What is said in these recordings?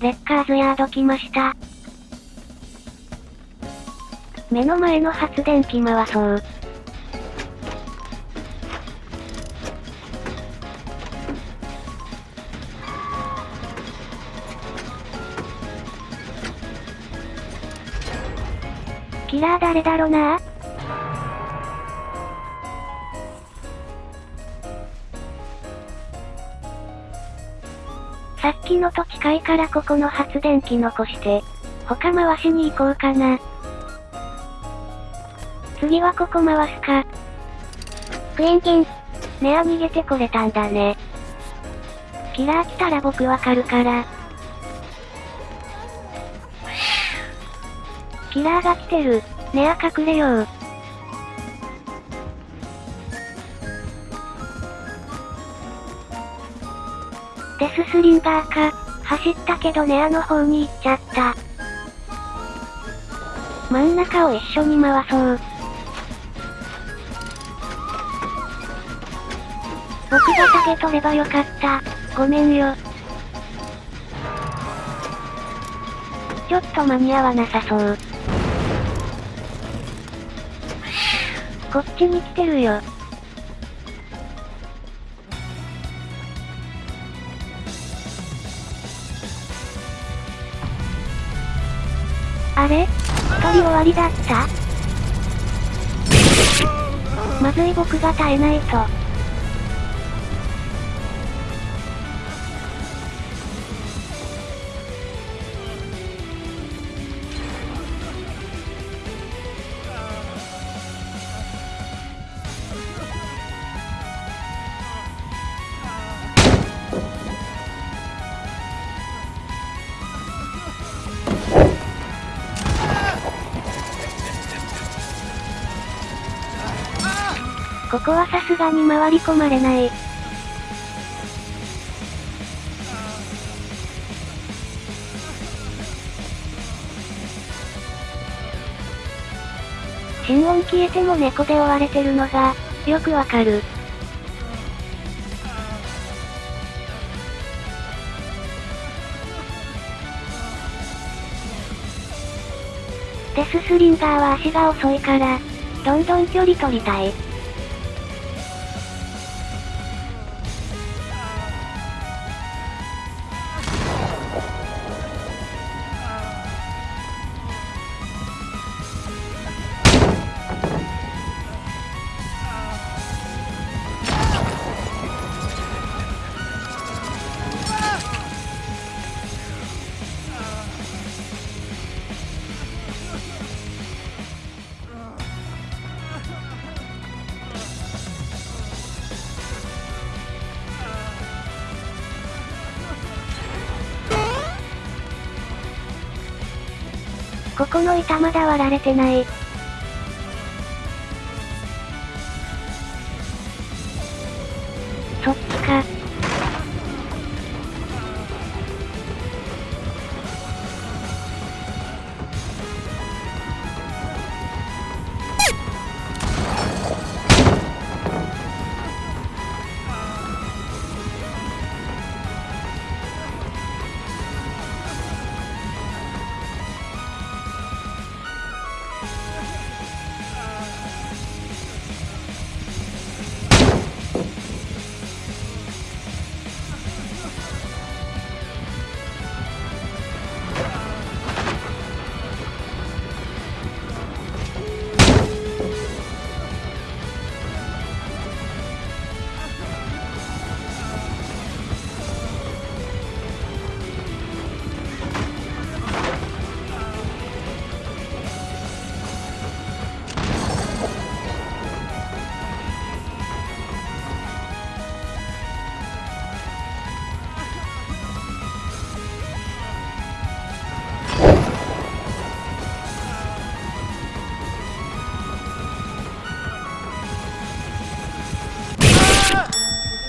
レッカーズヤード来ました。目の前の発電機回そう。キラー誰だろな？さっきのと近いからここの発電機残して、他回しに行こうかな。次はここ回すか。クエンティン。ネア逃げてこれたんだね。キラー来たら僕わかるから。キラーが来てる。ネア隠れよう。デススリンガーか。走ったけどネアの方に行っちゃった。真ん中を一緒に回そう。僕がタゲ取ればよかった。ごめんよ。ちょっと間に合わなさそう。こっちに来てるよ。あれ？一人終わりだった？まずい僕が耐えないと。ここはさすがに回り込まれない。心音消えても猫で追われてるのが、よくわかる。デススリンガーは足が遅いから、どんどん距離取りたい。ここの板まだ割られてない。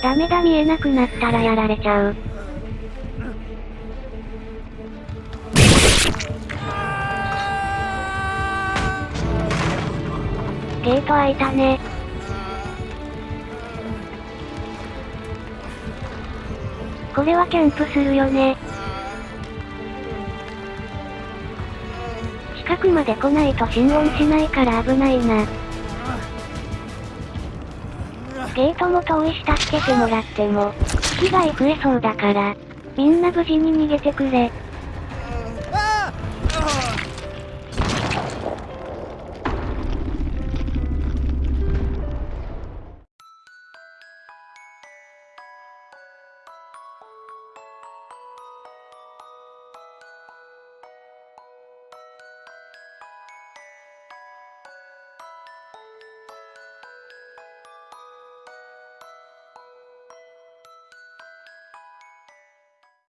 ダメだ見えなくなったらやられちゃう。ゲート開いたね。これはキャンプするよね。近くまで来ないと心音しないから危ないな。ゲートも遠いし助けてもらっても、被害増えそうだから、みんな無事に逃げてくれ。